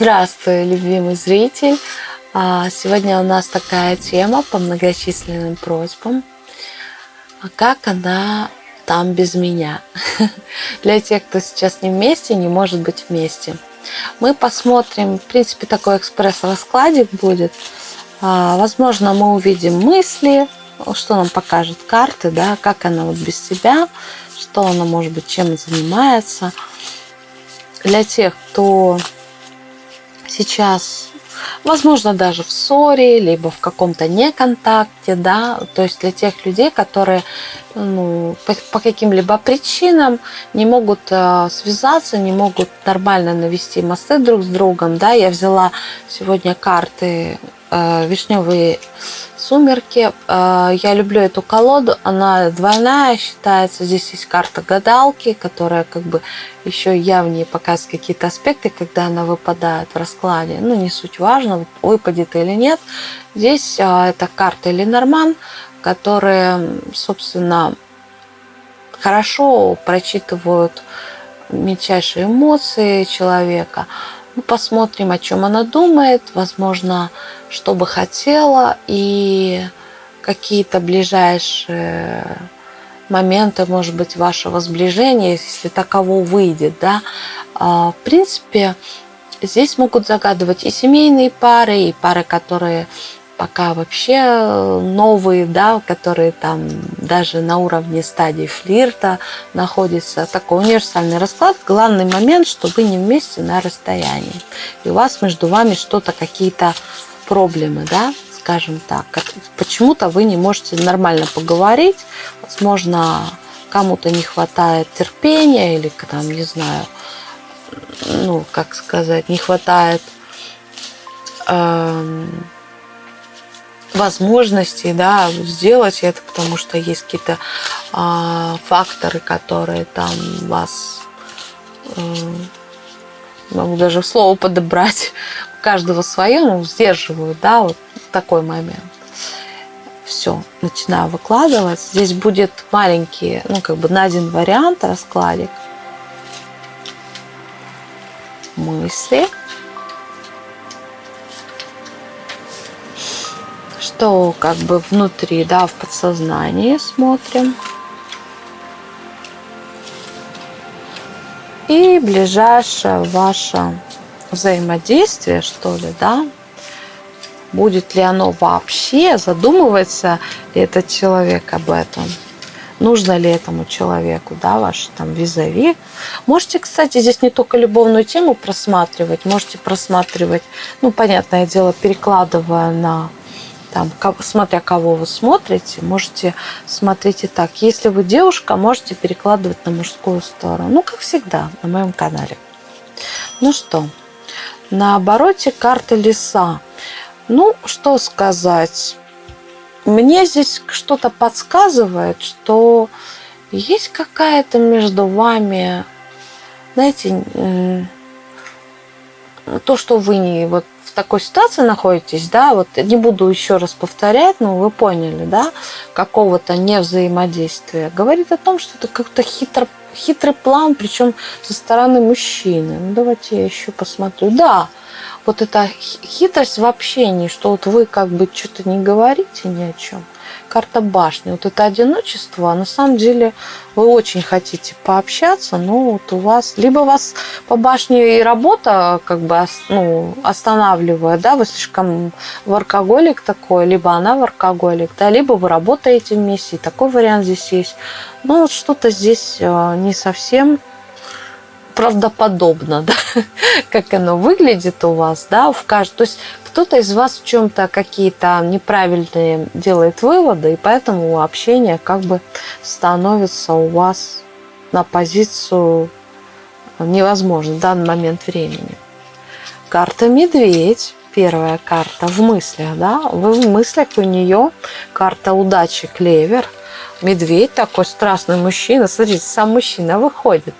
Здравствуй, любимый зритель! А, сегодня у нас такая тема по многочисленным просьбам. А как она там без меня? Для тех, кто сейчас не вместе, не может быть вместе. Мы посмотрим, в принципе, такой экспресс-раскладик будет. А, возможно, мы увидим мысли, что нам покажет карты, да, как она вот без себя, что она, может быть, чем занимается. Для тех, кто сейчас, возможно, даже в ссоре, либо в каком-то неконтакте, да, то есть для тех людей, которые ну, по, по каким-либо причинам не могут э, связаться, не могут нормально навести мосты друг с другом, да, я взяла сегодня карты вишневые сумерки. Э, я люблю эту колоду, она двойная считается. Здесь есть карта гадалки, которая как бы еще явнее показывает какие-то аспекты, когда она выпадает в раскладе. Ну, не суть важно, выпадет или нет. Здесь э, это карта Ленорман, которые, собственно, хорошо прочитывают мельчайшие эмоции человека – посмотрим, о чем она думает, возможно, что бы хотела и какие-то ближайшие моменты, может быть, вашего сближения, если таково выйдет, да. А, в принципе, здесь могут загадывать и семейные пары, и пары, которые пока вообще э, новые, да, которые там даже на уровне стадии флирта находятся. Такой универсальный расклад. Главный момент, что вы не вместе на расстоянии. И у вас между вами что-то, какие-то проблемы, да, скажем так. Почему-то вы не можете нормально поговорить. Возможно, кому-то не хватает терпения или там, не знаю, ну, как сказать, не хватает эм, возможностей да, сделать это, потому что есть какие-то э, факторы, которые там вас, э, могу даже слово подобрать, у каждого свое, ну, сдерживают, да, вот такой момент. Все, начинаю выкладывать. Здесь будет маленький, ну, как бы на один вариант раскладик. Мысли. Что как бы внутри, да, в подсознании смотрим. И ближайшее ваше взаимодействие, что ли, да, будет ли оно вообще, задумывается ли этот человек об этом, нужно ли этому человеку, да, ваш там визави. Можете, кстати, здесь не только любовную тему просматривать, можете просматривать, ну, понятное дело, перекладывая на там, смотря кого вы смотрите, можете смотреть и так. Если вы девушка, можете перекладывать на мужскую сторону. Ну, как всегда, на моем канале. Ну что, на обороте карты леса. Ну, что сказать. Мне здесь что-то подсказывает, что есть какая-то между вами, знаете, то, что вы не вот такой ситуации находитесь, да, вот не буду еще раз повторять, но вы поняли, да, какого-то невзаимодействия, говорит о том, что это как-то хитро, хитрый план, причем со стороны мужчины. Ну, давайте я еще посмотрю. Да, вот эта хитрость в общении, что вот вы как бы что-то не говорите ни о чем – карта башни. Вот это одиночество, а на самом деле вы очень хотите пообщаться, но вот у вас, либо вас по башне и работа как бы ну, останавливает, да, вы слишком воркоголик такой, либо она воркоголик, да, либо вы работаете вместе, и такой вариант здесь есть. Но вот что-то здесь э, не совсем правдоподобно, да, как оно выглядит у вас, да, в каждом. То есть кто-то из вас в чем-то какие-то неправильные делает выводы, и поэтому общение как бы становится у вас на позицию невозможно в данный момент времени. Карта медведь, первая карта в мыслях, да, в мыслях у нее карта удачи клевер, медведь такой страстный мужчина, смотрите, сам мужчина выходит.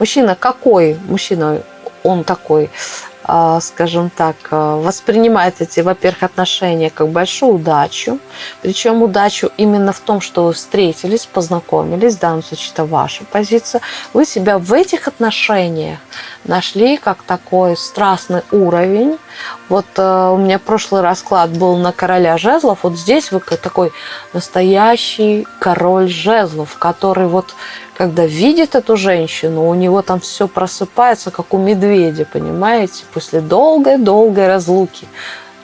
Мужчина какой? Мужчина, он такой а, скажем так, а, воспринимать эти, во-первых, отношения как большую удачу. Причем удачу именно в том, что вы встретились, познакомились, в данном случае это ваша позиция. Вы себя в этих отношениях нашли как такой страстный уровень. Вот э, у меня прошлый расклад был на короля жезлов. Вот здесь вы такой настоящий король жезлов, который вот когда видит эту женщину, у него там все просыпается, как у медведя, понимаете, после долгой-долгой разлуки,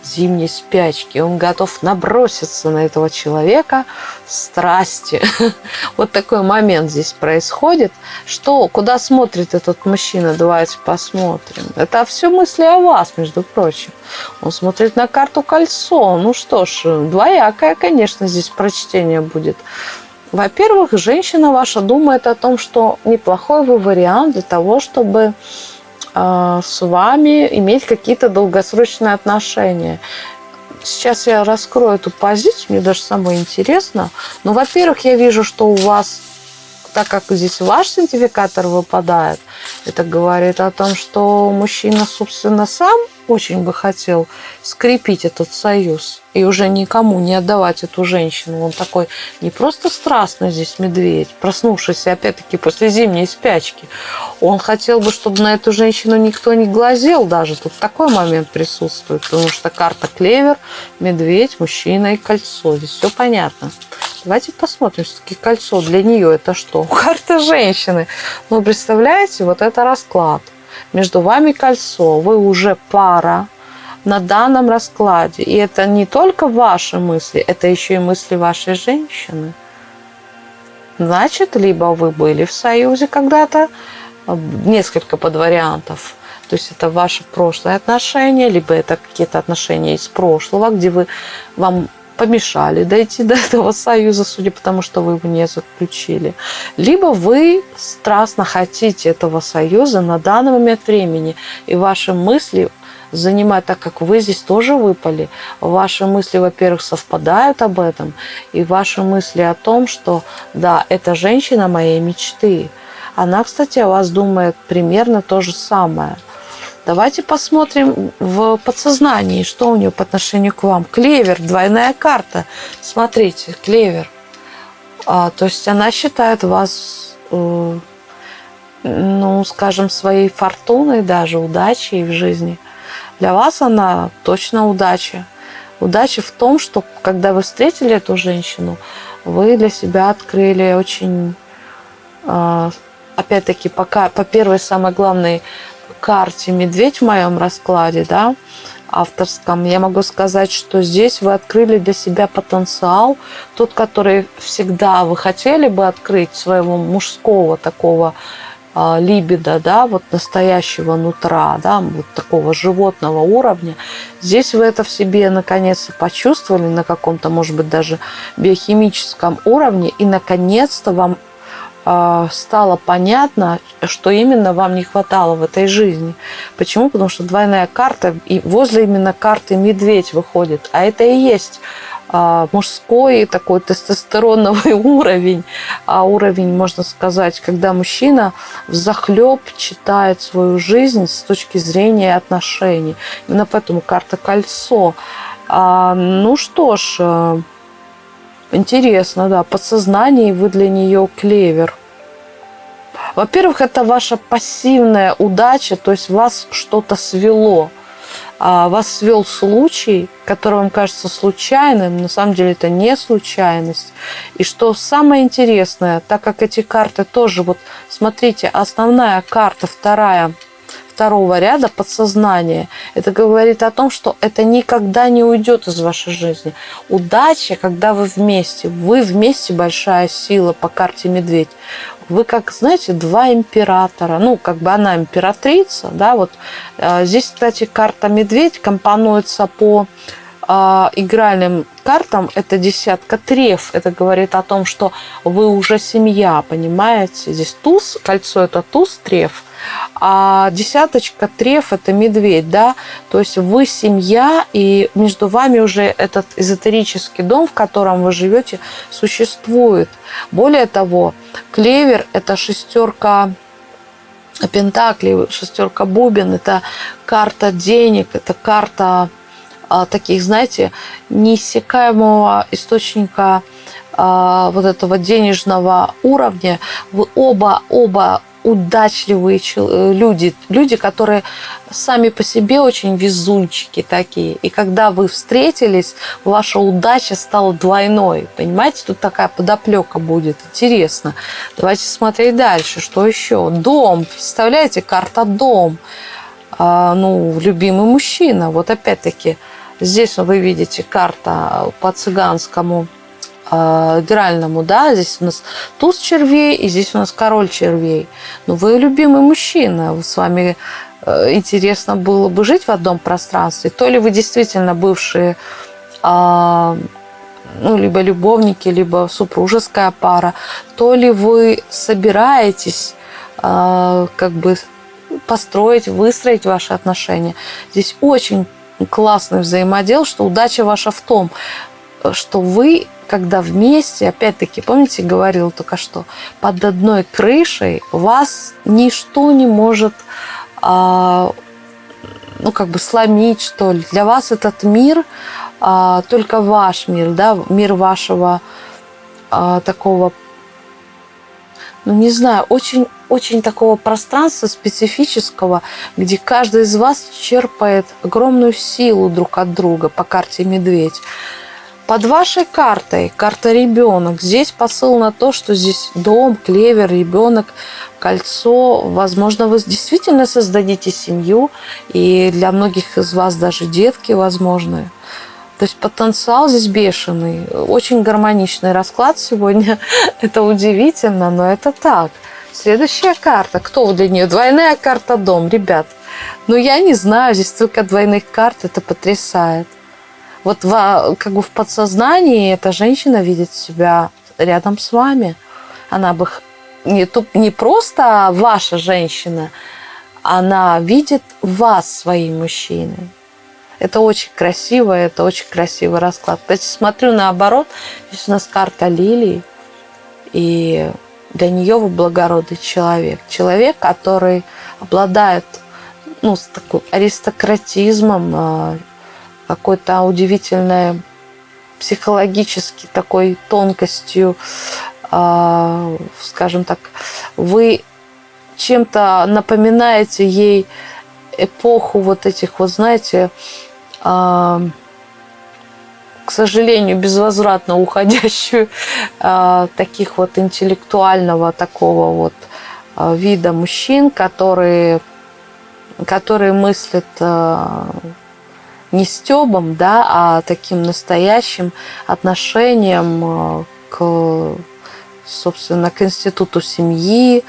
зимней спячки. Он готов наброситься на этого человека страсти. Вот такой момент здесь происходит. Что, куда смотрит этот мужчина? Давайте посмотрим. Это все мысли о вас, между прочим. Он смотрит на карту кольцо. Ну что ж, двоякое, конечно, здесь прочтение будет. Во-первых, женщина ваша думает о том, что неплохой вы вариант для того, чтобы э, с вами иметь какие-то долгосрочные отношения. Сейчас я раскрою эту позицию, мне даже самое интересно. Но, во-первых, я вижу, что у вас, так как здесь ваш сертификатор выпадает, это говорит о том, что мужчина, собственно, сам очень бы хотел скрепить этот союз и уже никому не отдавать эту женщину. Он такой не просто страстный здесь медведь, проснувшийся опять-таки после зимней спячки. Он хотел бы, чтобы на эту женщину никто не глазел даже. Тут такой момент присутствует, потому что карта клевер, медведь, мужчина и кольцо. Здесь все понятно. Давайте посмотрим, все-таки кольцо для нее это что? Карта женщины. Ну, представляете, вот это расклад между вами кольцо, вы уже пара на данном раскладе. И это не только ваши мысли, это еще и мысли вашей женщины. Значит, либо вы были в союзе когда-то, несколько подвариантов, то есть это ваши прошлые отношения, либо это какие-то отношения из прошлого, где вы вам помешали дойти до этого союза, судя по тому, что вы его не заключили. Либо вы страстно хотите этого союза на данный момент времени, и ваши мысли занимать, так как вы здесь тоже выпали. Ваши мысли, во-первых, совпадают об этом, и ваши мысли о том, что да, это женщина моей мечты. Она, кстати, о вас думает примерно то же самое. Давайте посмотрим в подсознании, что у нее по отношению к вам. Клевер, двойная карта. Смотрите, клевер. А, то есть она считает вас, э, ну, скажем, своей фортуной, даже удачей в жизни. Для вас она точно удача. Удача в том, что когда вы встретили эту женщину, вы для себя открыли очень, э, опять-таки, пока по первой самой главной карте «Медведь» в моем раскладе, да, авторском, я могу сказать, что здесь вы открыли для себя потенциал, тот, который всегда вы хотели бы открыть своего мужского такого э, либидо, да, вот настоящего нутра, да, вот такого животного уровня. Здесь вы это в себе наконец-то почувствовали на каком-то, может быть, даже биохимическом уровне, и наконец-то вам стало понятно, что именно вам не хватало в этой жизни. Почему? Потому что двойная карта, и возле именно карты медведь выходит. А это и есть а, мужской такой тестостероновый уровень, а уровень, можно сказать, когда мужчина захлеб читает свою жизнь с точки зрения отношений. Именно поэтому карта кольцо. А, ну что ж, э, Интересно, да. Подсознание, и вы для нее клевер. Во-первых, это ваша пассивная удача, то есть вас что-то свело. А вас свел случай, который вам кажется случайным, на самом деле это не случайность. И что самое интересное, так как эти карты тоже, вот смотрите, основная карта, вторая – второго ряда подсознание. Это говорит о том, что это никогда не уйдет из вашей жизни. Удача, когда вы вместе. Вы вместе большая сила по карте медведь. Вы как, знаете, два императора. Ну, как бы она императрица, да, вот. А, здесь, кстати, карта медведь компонуется по э, игральным картам это десятка треф. Это говорит о том, что вы уже семья, понимаете? Здесь туз, кольцо это туз, треф. А десяточка треф это медведь, да? То есть вы семья, и между вами уже этот эзотерический дом, в котором вы живете, существует. Более того, клевер это шестерка Пентакли, шестерка бубен, это карта денег, это карта таких, знаете, неиссякаемого источника а, вот этого денежного уровня. Вы оба, оба удачливые э, люди, люди, которые сами по себе очень везунчики такие. И когда вы встретились, ваша удача стала двойной. Понимаете, тут такая подоплека будет. Интересно. Давайте смотреть дальше. Что еще? Дом. Представляете, карта дом. А, ну, любимый мужчина. Вот опять-таки, здесь вы видите карта по цыганскому э, игральному, да, здесь у нас туз червей, и здесь у нас король червей. Но ну, вы любимый мужчина, с вами э, интересно было бы жить в одном пространстве. То ли вы действительно бывшие э, ну, либо любовники, либо супружеская пара, то ли вы собираетесь э, как бы построить, выстроить ваши отношения. Здесь очень классный взаимодел, что удача ваша в том, что вы когда вместе, опять-таки, помните, говорил только что, под одной крышей вас ничто не может, а, ну, как бы сломить, что ли. Для вас этот мир а, только ваш мир, да, мир вашего а, такого, ну, не знаю, очень очень такого пространства специфического, где каждый из вас черпает огромную силу друг от друга по карте «Медведь». Под вашей картой, карта ребенок, здесь посыл на то, что здесь дом, клевер, ребенок, кольцо. Возможно, вы действительно создадите семью, и для многих из вас даже детки возможны. То есть потенциал здесь бешеный. Очень гармоничный расклад сегодня. Это удивительно, но это так. Следующая карта. Кто для нее? Двойная карта дом, ребят. Ну, я не знаю, здесь только двойных карт, это потрясает вот в, как бы в подсознании эта женщина видит себя рядом с вами. Она бы не, не просто ваша женщина, она видит вас своим мужчиной. Это очень красиво, это очень красивый расклад. Кстати, смотрю наоборот, здесь у нас карта лилии, и для нее вы благородный человек. Человек, который обладает ну, с такой аристократизмом, а, какой-то удивительной психологически такой тонкостью, э, скажем так, вы чем-то напоминаете ей эпоху вот этих, вот знаете, к сожалению, безвозвратно уходящую э, таких вот интеллектуального такого вот э, вида мужчин, которые, которые мыслят э, не стебом, да, а таким настоящим отношением к, собственно, к институту семьи.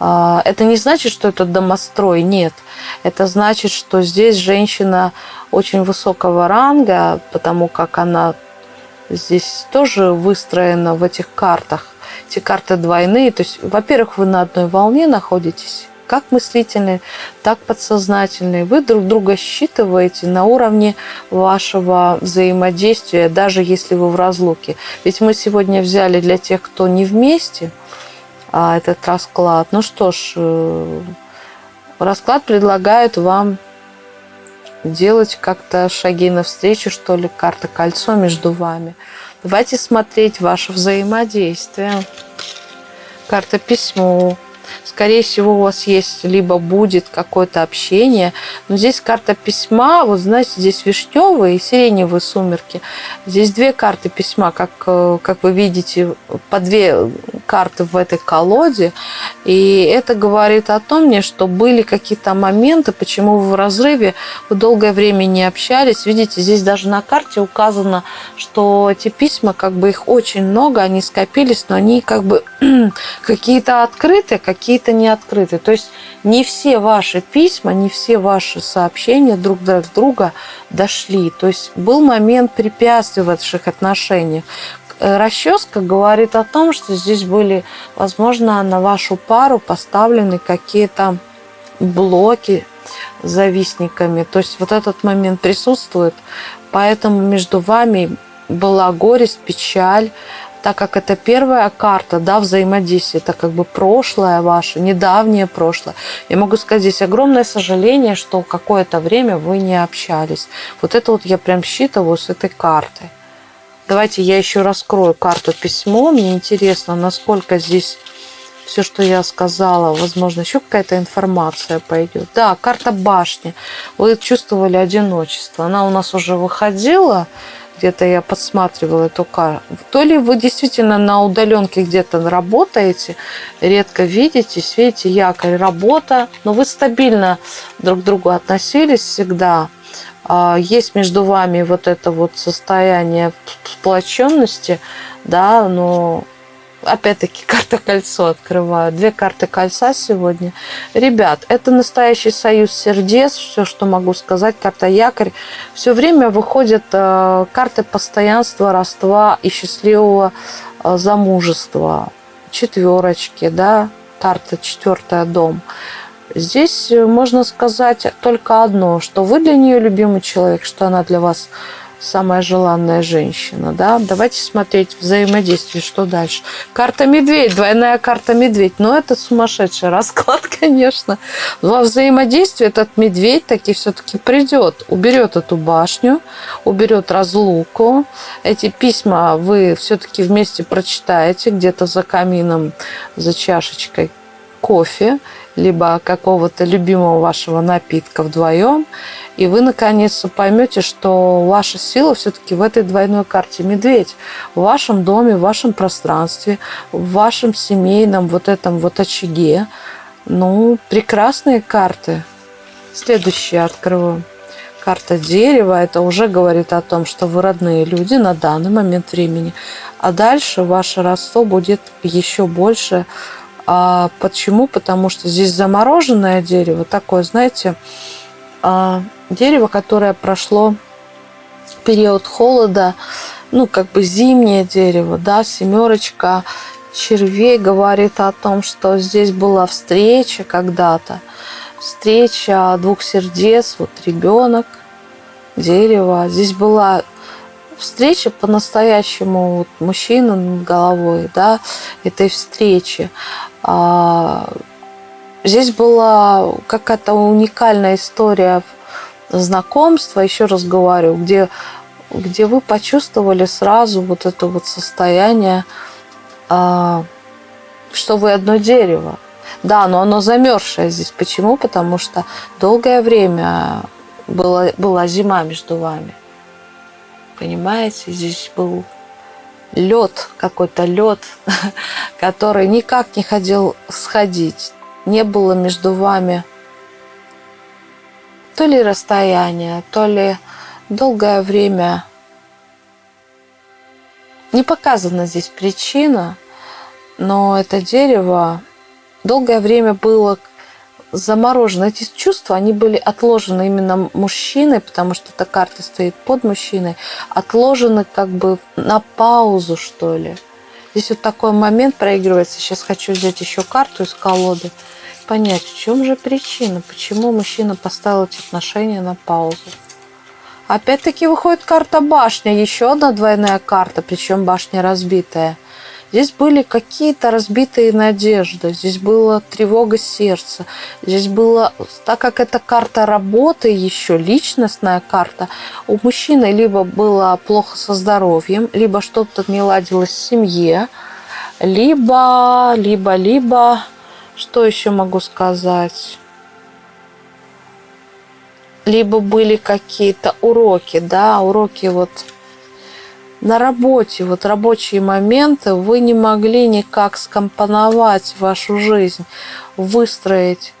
А, это не значит, что это домострой, нет. Это значит, что здесь женщина очень высокого ранга, потому как она здесь тоже выстроена в этих картах. Эти карты двойные. То есть, во-первых, вы на одной волне находитесь, как мыслительные, так подсознательные. Вы друг друга считываете на уровне вашего взаимодействия, даже если вы в разлуке. Ведь мы сегодня взяли для тех, кто не вместе, а, этот расклад. Ну что ж, э, расклад предлагает вам делать как-то шаги навстречу, что ли, карта кольцо между вами. Давайте смотреть ваше взаимодействие. Карта письмо скорее всего, у вас есть либо будет какое-то общение. Но здесь карта письма, вот знаете, здесь вишневые и сиреневые сумерки. Здесь две карты письма, как, э, как вы видите, по две карты в этой колоде. И это говорит о том, мне, что были какие-то моменты, почему вы в разрыве, вы долгое время не общались. Видите, здесь даже на карте указано, что эти письма, как бы их очень много, они скопились, но они как бы какие-то открытые, какие-то не открыты. То есть не все ваши письма, не все ваши сообщения друг до друга дошли. То есть был момент препятствий в ваших отношениях. Э, расческа говорит о том, что здесь были, возможно, на вашу пару поставлены какие-то блоки завистниками. То есть вот этот момент присутствует. Поэтому между вами была горесть, печаль, так как это первая карта, да, взаимодействие, это как бы прошлое ваше, недавнее прошлое. Я могу сказать, здесь огромное сожаление, что какое-то время вы не общались. Вот это вот я прям считываю с этой картой. Давайте я еще раскрою карту письмо. Мне интересно, насколько здесь все, что я сказала, возможно, еще какая-то информация пойдет. Да, карта башни. Вы чувствовали одиночество. Она у нас уже выходила где-то я подсматривала эту карту. То ли вы действительно на удаленке где-то работаете, редко видитесь, видите, якорь, работа, но вы стабильно друг к другу относились всегда. А, есть между вами вот это вот состояние сплоченности, да, но опять-таки карта кольцо открываю. Две карты кольца сегодня. Ребят, это настоящий союз сердец. Все, что могу сказать. Карта якорь. Все время выходят э, карты постоянства, роства и счастливого э, замужества. Четверочки, да. Карта четвертая дом. Здесь можно сказать только одно, что вы для нее любимый человек, что она для вас самая желанная женщина, да. Давайте смотреть взаимодействие, что дальше. Карта медведь, двойная карта медведь. Но это сумасшедший расклад, конечно. Во взаимодействии этот медведь таки все-таки придет, уберет эту башню, уберет разлуку. Эти письма вы все-таки вместе прочитаете где-то за камином, за чашечкой кофе либо какого-то любимого вашего напитка вдвоем, и вы наконец-то поймете, что ваша сила все-таки в этой двойной карте медведь. В вашем доме, в вашем пространстве, в вашем семейном вот этом вот очаге. Ну, прекрасные карты. Следующие открою. Карта дерева, это уже говорит о том, что вы родные люди на данный момент времени. А дальше ваше родство будет еще больше а почему? Потому что здесь замороженное дерево, такое, знаете, а, дерево, которое прошло период холода, ну, как бы зимнее дерево, да, семерочка червей говорит о том, что здесь была встреча когда-то, встреча двух сердец, вот ребенок, дерево. Здесь была встреча по-настоящему вот, мужчина над головой, да, этой встречи. А, здесь была какая-то уникальная история знакомства, еще раз говорю, где, где вы почувствовали сразу вот это вот состояние, а, что вы одно дерево. Да, но оно замерзшее здесь. Почему? Потому что долгое время была, была зима между вами. Понимаете, здесь был лед, какой-то лед, который никак не хотел сходить. Не было между вами то ли расстояние, то ли долгое время. Не показана здесь причина, но это дерево долгое время было заморожены. Эти чувства, они были отложены именно мужчиной, потому что эта карта стоит под мужчиной, отложены как бы на паузу, что ли. Здесь вот такой момент проигрывается. Сейчас хочу взять еще карту из колоды, понять, в чем же причина, почему мужчина поставил эти отношения на паузу. Опять-таки выходит карта башня, еще одна двойная карта, причем башня разбитая – Здесь были какие-то разбитые надежды, здесь была тревога сердца, здесь было, так как это карта работы еще, личностная карта, у мужчины либо было плохо со здоровьем, либо что-то не ладилось в семье, либо, либо, либо, что еще могу сказать? Либо были какие-то уроки, да, уроки вот на работе, вот рабочие моменты, вы не могли никак скомпоновать вашу жизнь, выстроить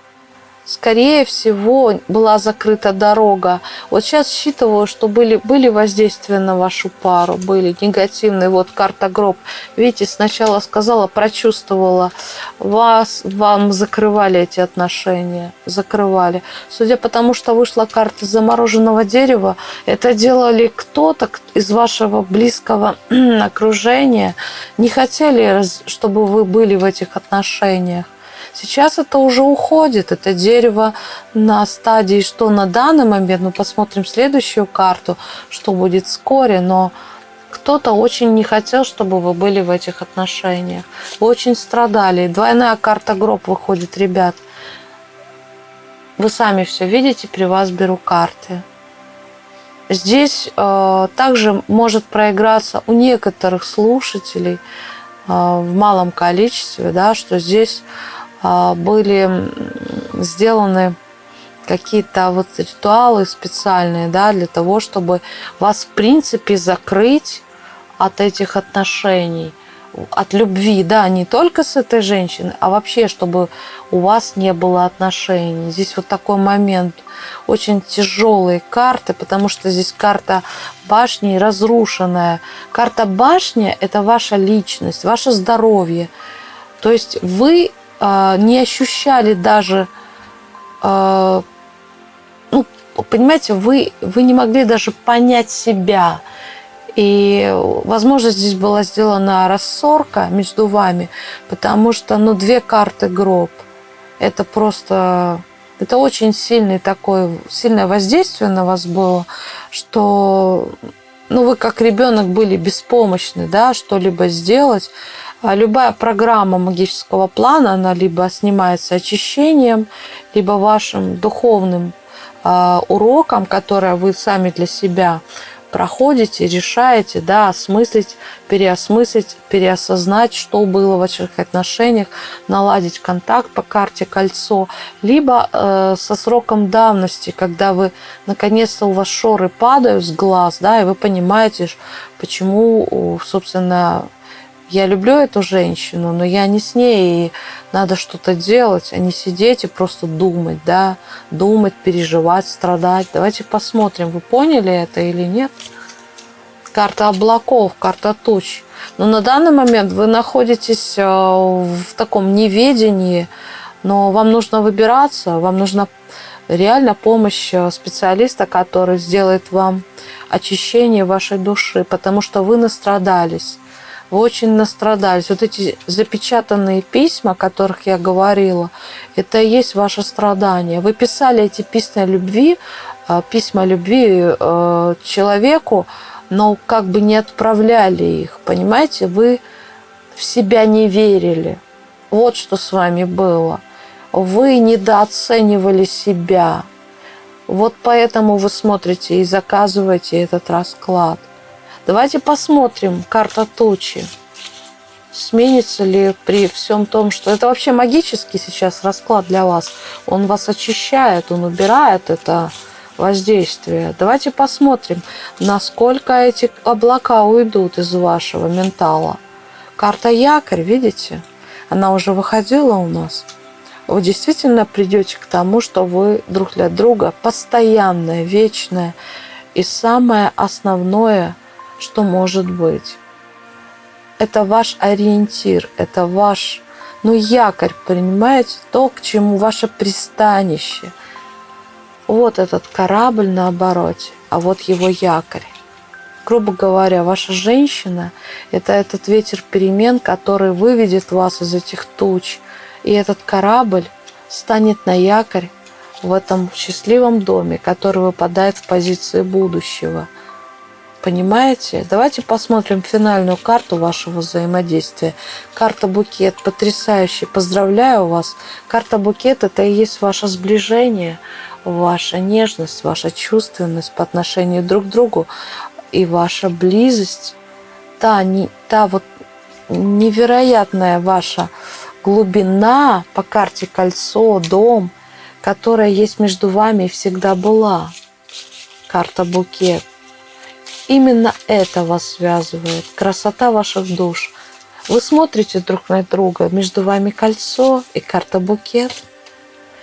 скорее всего, была закрыта дорога. Вот сейчас считываю, что были, были воздействия на вашу пару, были негативные. Вот карта гроб. Видите, сначала сказала, прочувствовала. Вас, вам закрывали эти отношения. Закрывали. Судя по тому, что вышла карта замороженного дерева, это делали кто-то из вашего близкого окружения. Не хотели, чтобы вы были в этих отношениях. Сейчас это уже уходит, это дерево на стадии, что на данный момент, мы посмотрим следующую карту, что будет вскоре, но Кто-то очень не хотел, чтобы вы были в этих отношениях. Вы очень страдали. Двойная карта гроб выходит, ребят. Вы сами все видите, при вас беру карты. Здесь э, также может проиграться у некоторых слушателей э, в малом количестве, да, что здесь были сделаны какие-то вот ритуалы специальные, да, для того, чтобы вас, в принципе, закрыть от этих отношений, от любви, да, не только с этой женщиной, а вообще, чтобы у вас не было отношений. Здесь вот такой момент, очень тяжелые карты, потому что здесь карта башни разрушенная. Карта башни – это ваша личность, ваше здоровье. То есть вы не ощущали даже э, понимаете, вы, вы не могли даже понять себя. И, возможно, здесь была сделана рассорка между вами, потому что, ну, две карты гроб. Это просто... Это очень сильный такой, сильное воздействие на вас было, что ну, вы как ребенок были беспомощны, да, что-либо сделать. А любая программа магического плана, она либо снимается очищением, либо вашим духовным а, урокам, которые вы сами для себя проходите, решаете, да, осмыслить, переосмыслить, переосознать, что было в ваших отношениях, наладить контакт по карте кольцо, либо э, со сроком давности, когда вы наконец-то у вас шоры падают с глаз, да, и вы понимаете, почему, собственно, я люблю эту женщину, но я не с ней, и надо что-то делать, а не сидеть и просто думать, да, думать, переживать, страдать. Давайте посмотрим, вы поняли это или нет. Карта облаков, карта туч. Но на данный момент вы находитесь э, в таком неведении, но вам нужно выбираться, вам нужна реально помощь э, специалиста, который сделает вам очищение вашей души, потому что вы настрадались вы очень настрадались. Вот эти запечатанные письма, о которых я говорила, это и есть ваше страдание. Вы писали эти письма любви, э, письма любви э, человеку, но как бы не отправляли их, понимаете? Вы в себя не верили. Вот что с вами было. Вы недооценивали себя. Вот поэтому вы смотрите и заказываете этот расклад. Давайте посмотрим карта тучи. Сменится ли при всем том, что это вообще магический сейчас расклад для вас. Он вас очищает, он убирает это воздействие. Давайте посмотрим, насколько эти облака уйдут из вашего ментала. Карта якорь, видите? Она уже выходила у нас. Вы действительно придете к тому, что вы друг для друга постоянное, вечное. И самое основное – что может быть. Это ваш ориентир, это ваш, ну, якорь, понимаете, то, к чему ваше пристанище. Вот этот корабль на обороте, а вот его якорь. Грубо говоря, ваша женщина – это этот ветер перемен, который выведет вас из этих туч. И этот корабль станет на якорь в этом счастливом доме, который выпадает в позиции будущего – Понимаете? Давайте посмотрим финальную карту вашего взаимодействия. Карта букет потрясающая. Поздравляю вас. Карта букет это и есть ваше сближение, ваша нежность, ваша чувственность по отношению друг к другу и ваша близость. Та, не, та вот невероятная ваша глубина по карте кольцо, дом, которая есть между вами и всегда была. Карта букет. Именно это вас связывает, красота ваших душ. Вы смотрите друг на друга, между вами кольцо и карта букет,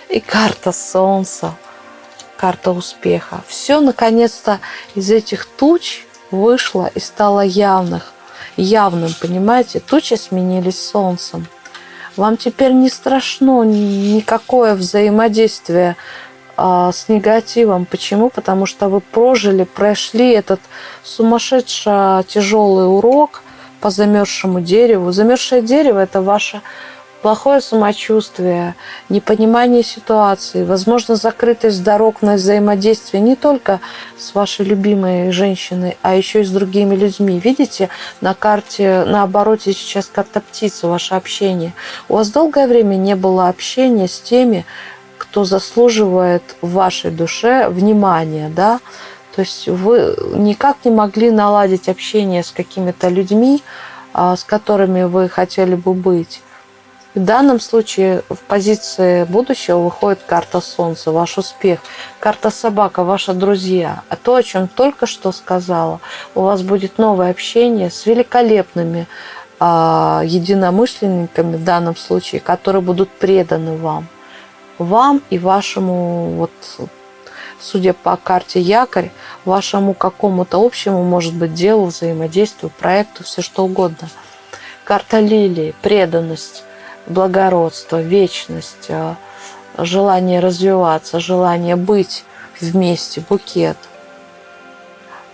и карта солнца, карта успеха. Все наконец-то из этих туч вышло и стало явных, явным, понимаете? Тучи сменились солнцем. Вам теперь не страшно никакое взаимодействие с негативом. Почему? Потому что вы прожили, прошли этот сумасшедший тяжелый урок по замерзшему дереву. Замерзшее дерево – это ваше плохое самочувствие, непонимание ситуации, возможно, закрытость дорог на взаимодействие не только с вашей любимой женщиной, а еще и с другими людьми. Видите, на карте, на обороте сейчас карта птицы, ваше общение. У вас долгое время не было общения с теми, кто заслуживает в вашей душе внимания, да, то есть вы никак не могли наладить общение с какими-то людьми, а, с которыми вы хотели бы быть. В данном случае в позиции будущего выходит карта Солнца, ваш успех, карта Собака, ваши друзья. А то, о чем только что сказала, у вас будет новое общение с великолепными а, единомышленниками в данном случае, которые будут преданы вам. Вам и вашему вот судя по карте якорь, вашему какому-то общему, может быть, делу, взаимодействию, проекту, все что угодно. Карта лилии, преданность, благородство, вечность, э, желание развиваться, желание быть вместе, букет –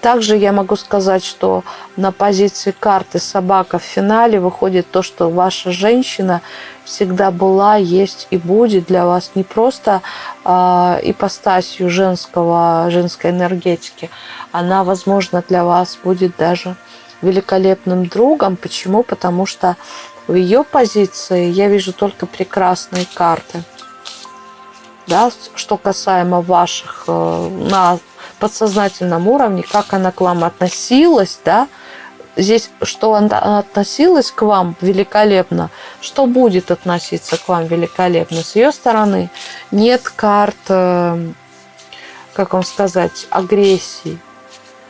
также я могу сказать, что на позиции карты собака в финале выходит то, что ваша женщина всегда была, есть и будет для вас не просто э, ипостасью женского, женской энергетики. Она, возможно, для вас будет даже великолепным другом. Почему? Потому что в ее позиции я вижу только прекрасные карты. Да, что касаемо ваших э, на подсознательном уровне, как она к вам относилась, да, здесь, что она относилась к вам великолепно, что будет относиться к вам великолепно. С ее стороны нет карт, э, как вам сказать, агрессии.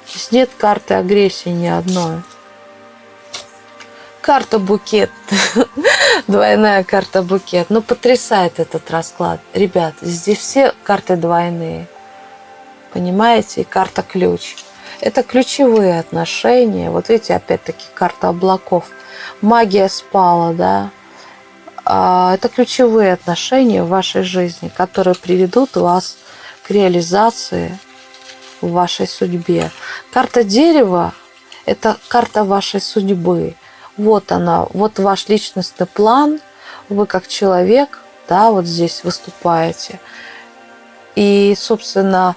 Здесь нет карты агрессии ни одной. Карта букет. Двойная карта букет. Ну, потрясает этот расклад. Ребят, здесь все карты двойные. Понимаете? И карта ключ. Это ключевые отношения. Вот видите, опять-таки карта облаков. Магия спала, да. А, это ключевые отношения в вашей жизни, которые приведут вас к реализации в вашей судьбе. Карта дерева – это карта вашей судьбы. Вот она, вот ваш личностный план. Вы как человек, да, вот здесь выступаете. И, собственно,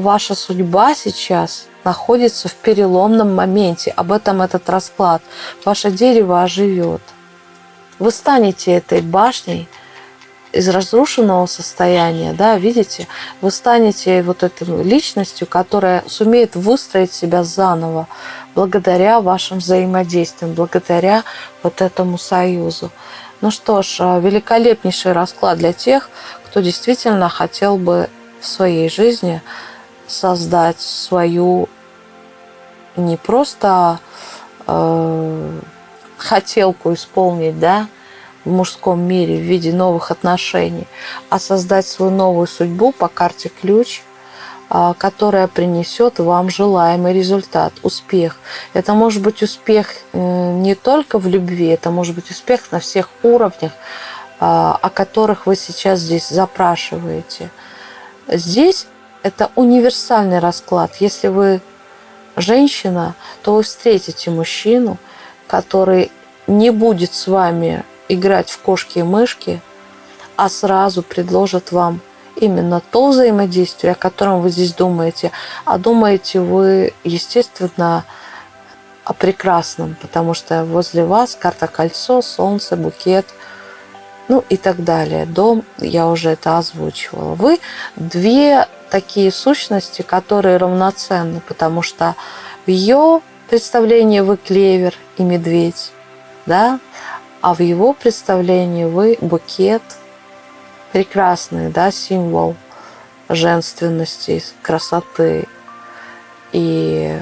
ваша судьба сейчас находится в переломном моменте. Об этом этот расклад. Ваше дерево оживет. Вы станете этой башней из разрушенного состояния, да, видите, вы станете вот этой личностью, которая сумеет выстроить себя заново благодаря вашим взаимодействиям, благодаря вот этому союзу. Ну что ж, великолепнейший расклад для тех, кто действительно хотел бы в своей жизни создать свою не просто э, хотелку исполнить, да, в мужском мире в виде новых отношений, а создать свою новую судьбу по карте ключ, э, которая принесет вам желаемый результат, успех. Это может быть успех э, не только в любви, это может быть успех на всех уровнях, э, о которых вы сейчас здесь запрашиваете. Здесь это универсальный расклад. Если вы женщина, то вы встретите мужчину, который не будет с вами играть в кошки и мышки, а сразу предложит вам именно то взаимодействие, о котором вы здесь думаете. А думаете вы, естественно, о прекрасном, потому что возле вас карта кольцо, солнце, букет, ну и так далее. Дом, я уже это озвучивала. Вы две такие сущности, которые равноценны, потому что в ее представлении вы клевер и медведь, да, а в его представлении вы букет, прекрасный, да, символ женственности, красоты и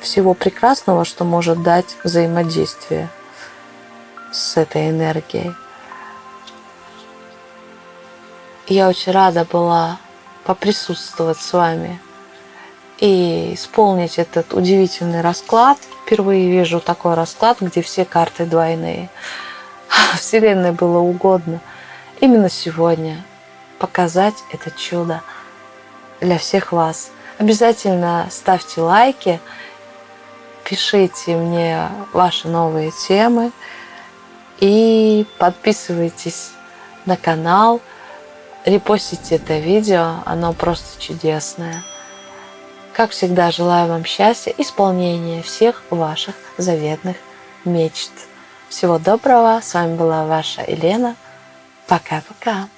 всего прекрасного, что может дать взаимодействие с этой энергией. Я очень рада была поприсутствовать с вами и исполнить этот удивительный расклад. Впервые вижу такой расклад, где все карты двойные. Вселенной было угодно именно сегодня показать это чудо для всех вас. Обязательно ставьте лайки, пишите мне ваши новые темы. И подписывайтесь на канал, репостите это видео, оно просто чудесное. Как всегда, желаю вам счастья, исполнения всех ваших заветных мечт. Всего доброго. С вами была ваша Елена. Пока-пока.